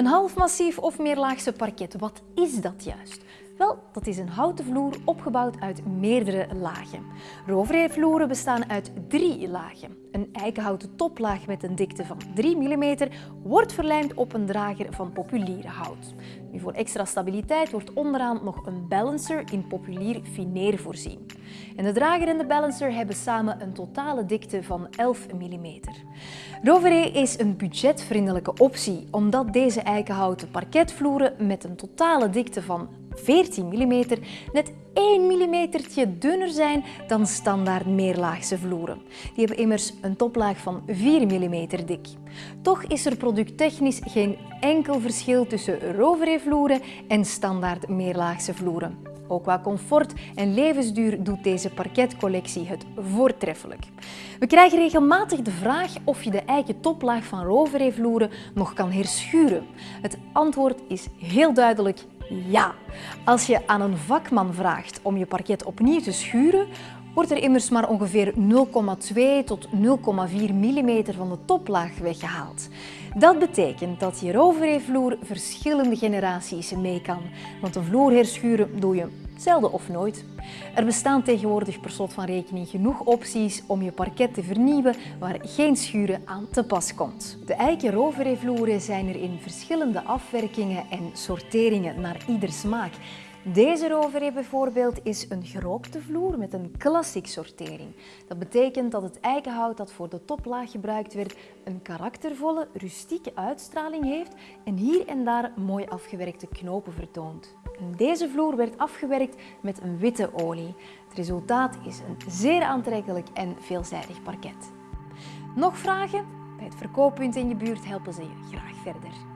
Een half massief of meerlaagse parket, wat is dat juist? Wel, dat is een houten vloer opgebouwd uit meerdere lagen. Rovervloeren bestaan uit drie lagen. Een eikenhouten toplaag met een dikte van 3 mm wordt verlijmd op een drager van populier hout. Voor extra stabiliteit wordt onderaan nog een balancer in populier fineer voorzien. En de drager en de balancer hebben samen een totale dikte van 11 mm. Roveré is een budgetvriendelijke optie omdat deze eikenhouten parketvloeren met een totale dikte van 14 mm net 1 mm dunner zijn dan standaard meerlaagse vloeren. Die hebben immers een toplaag van 4 mm dik. Toch is er producttechnisch geen enkel verschil tussen Roveré-vloeren en standaard meerlaagse vloeren. Ook qua comfort en levensduur doet deze parketcollectie het voortreffelijk. We krijgen regelmatig de vraag of je de eiken toplaag van Roveré-vloeren nog kan herschuren. Het antwoord is heel duidelijk ja. Als je aan een vakman vraagt om je parket opnieuw te schuren, wordt er immers maar ongeveer 0,2 tot 0,4 mm van de toplaag weggehaald. Dat betekent dat je roveré-vloer verschillende generaties mee kan, want een vloer herschuren doe je zelden of nooit. Er bestaan tegenwoordig per slot van rekening genoeg opties om je parket te vernieuwen waar geen schuren aan te pas komt. De eiken roveré-vloeren zijn er in verschillende afwerkingen en sorteringen naar ieder smaak. Deze roveré bijvoorbeeld is een gerookte vloer met een classic sortering. Dat betekent dat het eikenhout dat voor de toplaag gebruikt werd een karaktervolle, rustieke uitstraling heeft en hier en daar mooi afgewerkte knopen vertoont. Deze vloer werd afgewerkt met een witte olie. Het resultaat is een zeer aantrekkelijk en veelzijdig parket. Nog vragen? Bij het verkooppunt in je buurt helpen ze je graag verder.